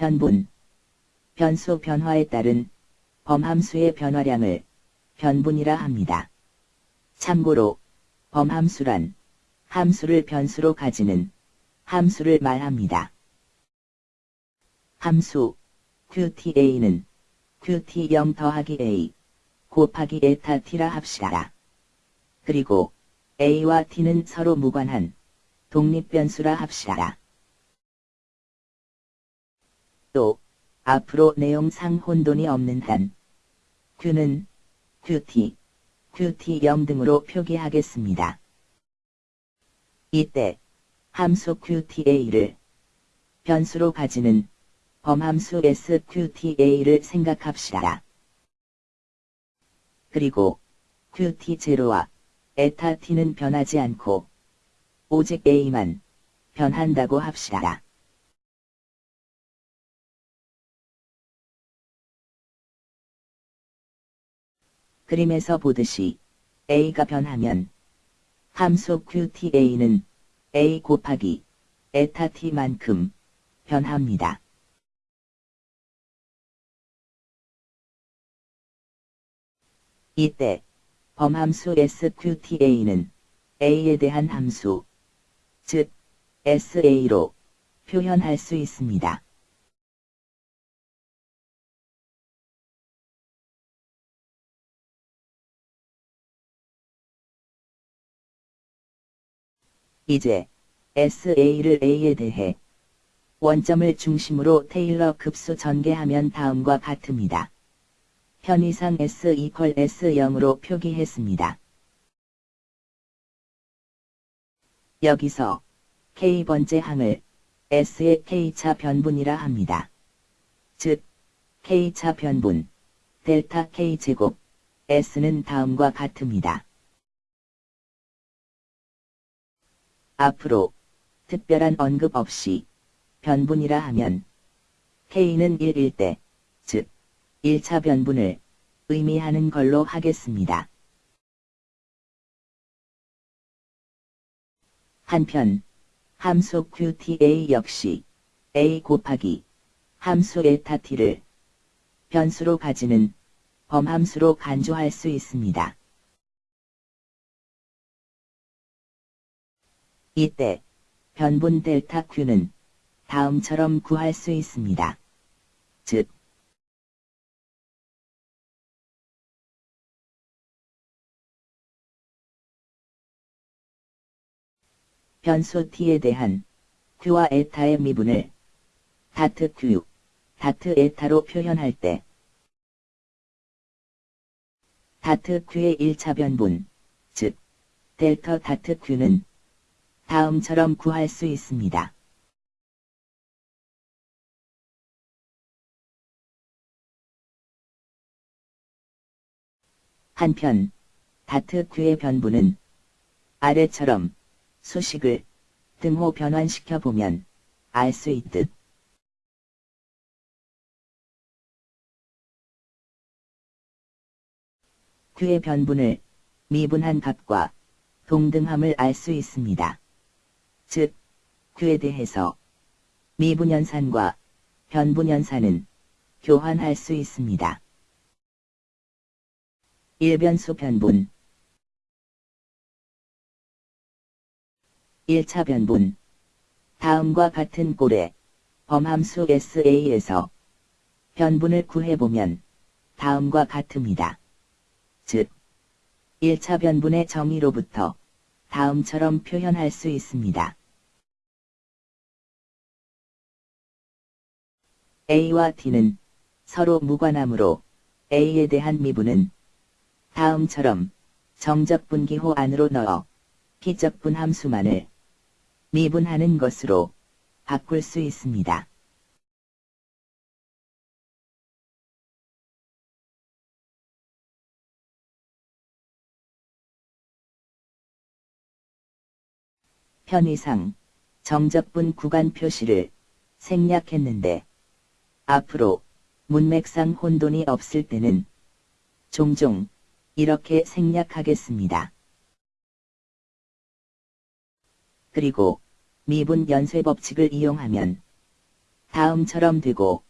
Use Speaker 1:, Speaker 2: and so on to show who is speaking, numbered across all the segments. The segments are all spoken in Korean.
Speaker 1: 변분. 변수 변화에 따른 범함수의 변화량을 변분이라 합니다. 참고로 범함수란 함수를 변수로 가지는 함수를 말합니다. 함수 QTA는 QT0 더하기 A 곱하기 에타 T라 합시다. 그리고 A와 T는 서로 무관한 독립변수라 합시다. 또 앞으로 내용상 혼돈이 없는 한 Q는 QT, QT0 등으로 표기하겠습니다. 이때 함수 QTA를 변수로 가지는 범함수 SQTA를 생각합시다. 그리고 QT0와 에타 T는 변하지 않고 오직 A만 변한다고 합시다. 그림에서 보듯이 A가 변하면 함수 QTA는 A 곱하기 에타 T만큼 변합니다. 이때 범함수 SQTA는 A에 대한 함수, 즉 SA로 표현할 수 있습니다. 이제 SA를 A에 대해 원점을 중심으로 테일러 급수 전개하면 다음과 같습니다. 편의상 S 이퀄 S0으로 표기했습니다. 여기서 K번째 항을 S의 K차 변분이라 합니다. 즉, K차 변분, 델타 K제곱, S는 다음과 같습니다. 앞으로 특별한 언급 없이 변분이라 하면 K는 1일 때, 즉 1차 변분을 의미하는 걸로 하겠습니다. 한편 함수 QTA 역시 A 곱하기 함수 에타 T를 변수로 가지는 범함수로 간주할 수 있습니다. 이때 변분 델타 Q는 다음처럼 구할 수 있습니다. 즉, 변수 t에 대한 q와 에타의 미분을 다트 q, 다트 에타로 표현할 때 다트 q의 1차 변분, 즉 델터 다트 q는 다음처럼 구할 수 있습니다. 한편 다트 q의 변분은 아래처럼 수식을 등호 변환시켜 보면 알 수 있듯 q의 변분을 미분한 값과 동등함을 알 수 있습니다. 즉, q에 대해서 미분연산과 변분연산은 교환할 수 있습니다. 일변수 변분 1차 변분 다음과 같은 꼴의 범함수 SA에서 변분을 구해보면 다음과 같습니다. 즉, 1차 변분의 정의로부터 다음처럼 표현할 수 있습니다. A와 T는 서로 무관하므로 A에 대한 미분은 다음처럼 정적분기호 안으로 넣어 기적분 함수만을 미분하는 것으로 바꿀 수 있습니다. 편의상 정적분 구간 표시를 생략했는데 앞으로 문맥상 혼돈이 없을 때는 종종 이렇게 생략하겠습니다. 그리고 미분 연쇄 법칙을 이용하면 다음처럼 되고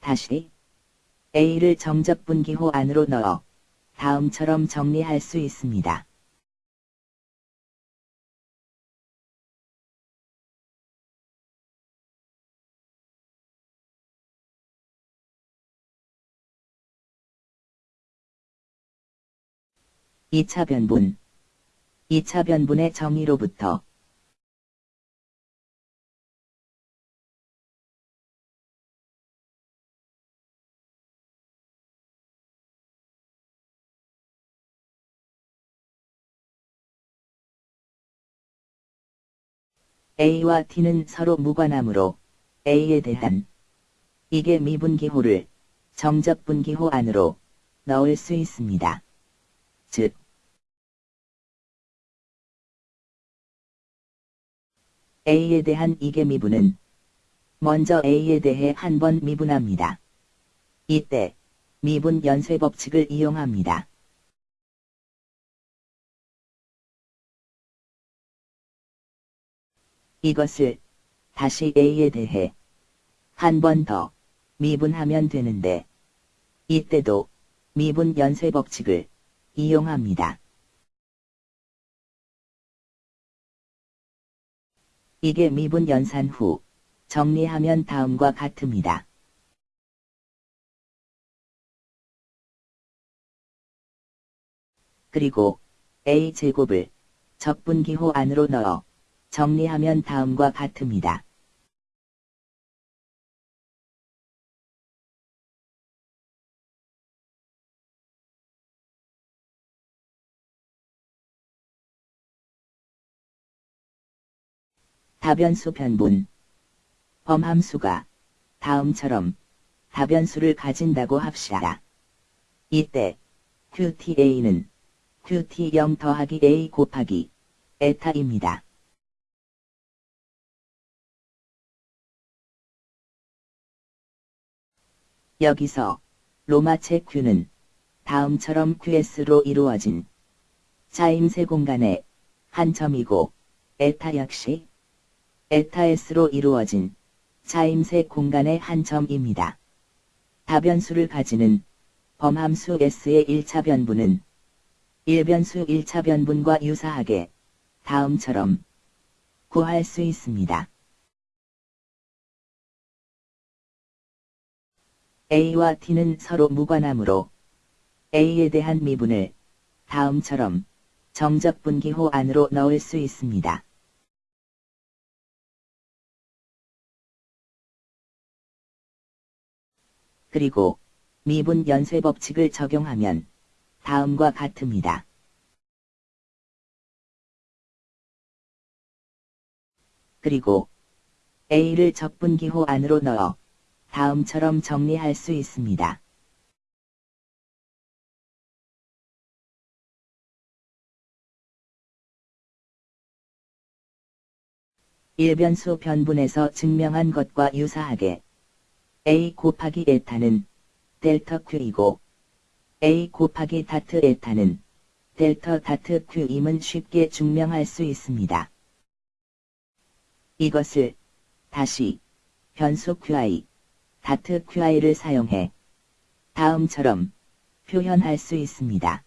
Speaker 1: 다시 A를 정적 분기호 안으로 넣어 다음처럼 정리할 수 있습니다. (2차 변분) 2차 변분의 정의로부터 A와 T는 서로 무관하므로 A에 대한 이게 미분기호를 정적분기호 안으로 넣을 수 있습니다. 즉, A에 대한 이게 미분은 먼저 A에 대해 한 번 미분합니다. 이때 미분 연쇄 법칙을 이용합니다. 이것을 다시 A에 대해 한 번 더 미분하면 되는데 이때도 미분 연쇄 법칙을 이용합니다. 이게 미분 연산 후 정리하면 다음과 같습니다. 그리고 A제곱을 적분기호 안으로 넣어 정리하면 다음과 같습니다. 다변수 변분 범함수가 다음처럼 다변수를 가진다고 합시다. 이때 QTA는 QT0 더하기 A 곱하기 에타입니다. 여기서 로마체 Q는 다음처럼 QS로 이루어진 자임새 공간의 한 점이고 에타 역시 에타 S로 이루어진 자임새 공간의 한 점입니다. 다변수를 가지는 범함수 S의 1차 변분은 1변수 1차 변분과 유사하게 다음처럼 구할 수 있습니다. A와 T는 서로 무관하므로 A에 대한 미분을 다음처럼 정적 분기호 안으로 넣을 수 있습니다. 그리고 미분 연쇄 법칙을 적용하면 다음과 같습니다. 그리고 A를 적분기호 안으로 넣어 다음처럼 정리할 수 있습니다. 일변수 변분에서 증명한 것과 유사하게 A 곱하기 에타는 델타 Q이고 A 곱하기 다트 에타는 델타 다트 Q임은 쉽게 증명할 수 있습니다. 이것을 다시 변수 QI 다트 QI를 사용해 다음처럼 표현할 수 있습니다.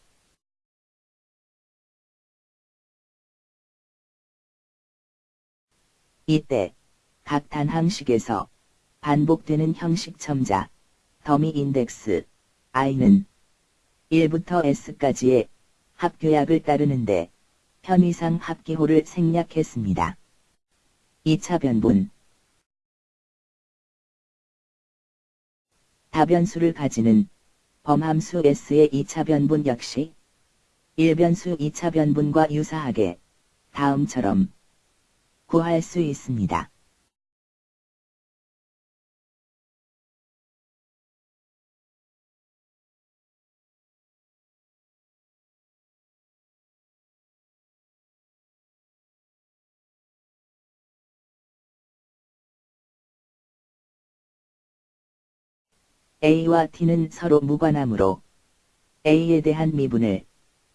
Speaker 1: 이때 각 단항식에서 반복되는 형식 첨자 더미 인덱스 i는 1부터 s까지의 합교약을 따르는데 편의상 합기호를 생략했습니다. 2차 변분 다변수를 가지는 범함수 S의 2차 변분 역시 1변수 2차 변분과 유사하게 다음처럼 구할 수 있습니다. A와 T는 서로 무관하므로 A에 대한 미분을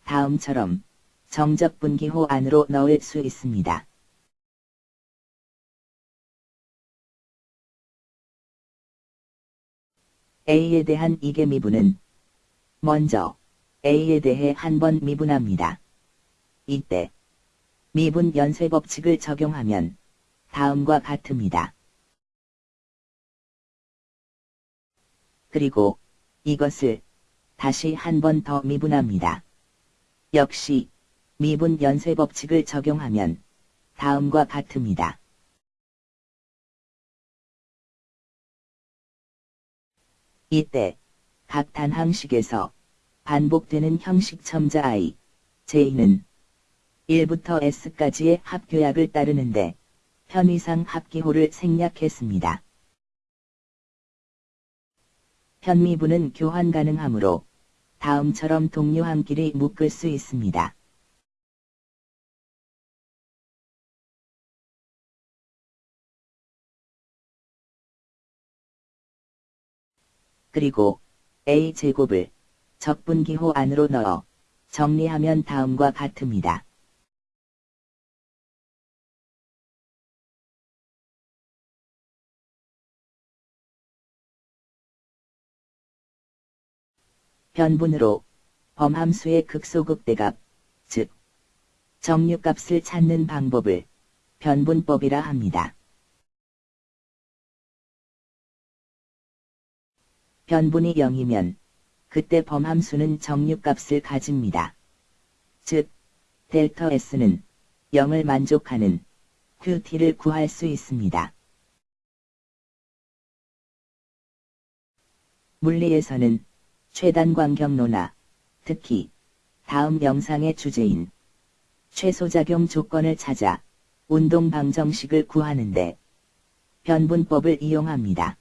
Speaker 1: 다음처럼 정적분기호 안으로 넣을 수 있습니다. A에 대한 이계 미분은 먼저 A에 대해 한 번 미분합니다. 이때 미분 연쇄 법칙을 적용하면 다음과 같습니다. 그리고 이것을 다시 한 번 더 미분합니다. 역시 미분 연쇄 법칙을 적용하면 다음과 같습니다. 이때 각 단항식에서 반복되는 형식 첨자 i, j는 1부터 s까지의 합교약을 따르는데 편의상 합기호를 생략했습니다. 편미분은 교환 가능하므로 다음처럼 동료 함끼리 묶을 수 있습니다. 그리고 a제곱을 적분기호 안으로 넣어 정리하면 다음과 같습니다. 변분으로 범함수의 극소극대값, 즉 정류값을 찾는 방법을 변분법이라 합니다. 변분이 0이면 그때 범함수는 정류값을 가집니다. 즉, 델타 S는 0을 만족하는 QT를 구할 수 있습니다. 물리에서는 최단 광 경로나 특히 다음 영상의 주제인 최소작용 조건을 찾아 운동 방정식을 구하는데 변분법을 이용합니다.